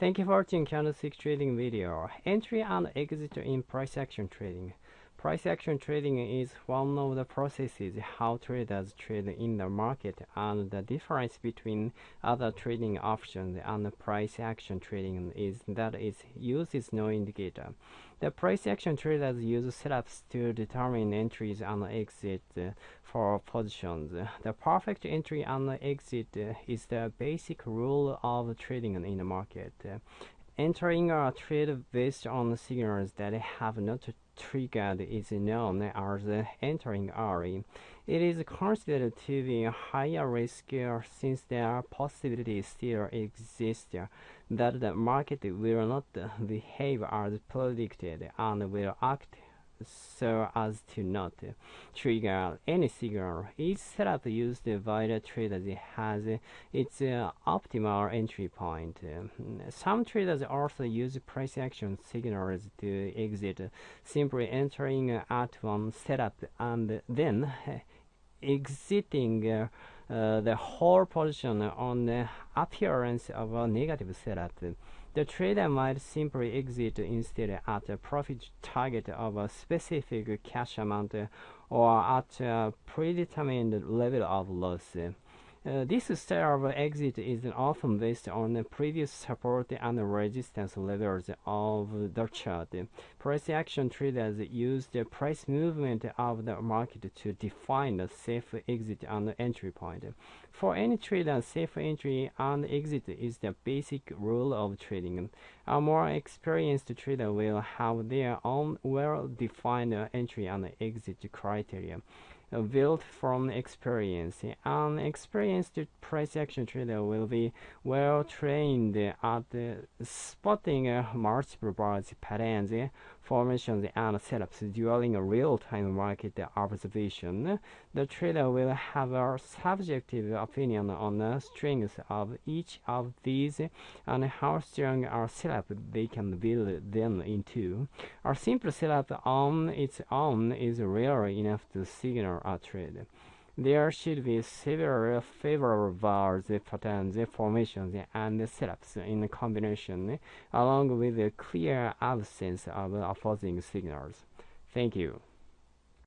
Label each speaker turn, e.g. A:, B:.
A: Thank you for watching candlestick trading video. Entry and exit in price action trading. Price action trading is one of the processes how traders trade in the market and the difference between other trading options and price action trading is that it uses no indicator. The price action traders use setups to determine entries and exit uh, for positions. The perfect entry and exit uh, is the basic rule of trading in the market. Entering a trade based on signals that have not triggered is known as entering early. It is considered to be a higher risk since there possibilities still exist that the market will not behave as predicted and will act so as to not trigger any signal. Each setup used by the trader has its uh, optimal entry point. Some traders also use price action signals to exit, simply entering at one setup and then exiting uh, the whole position on the appearance of a negative setup. The trader might simply exit instead at a profit target of a specific cash amount or at a predetermined level of loss. Uh, this style of exit is often based on the previous support and resistance levels of the chart. Price action traders use the price movement of the market to define the safe exit and entry point. For any trader, safe entry and exit is the basic rule of trading. A more experienced trader will have their own well-defined entry and exit criteria built from experience. An experienced price action trader will be well trained at spotting multiple bars, patterns, formations, and setups during a real-time market observation. The trader will have a subjective opinion on the strength of each of these and how strong a setup they can build them into. A simple setup on its own is rare enough to signal There should be several favorable bars, patterns, formations, and setups in combination, along with a clear absence of opposing signals. Thank you.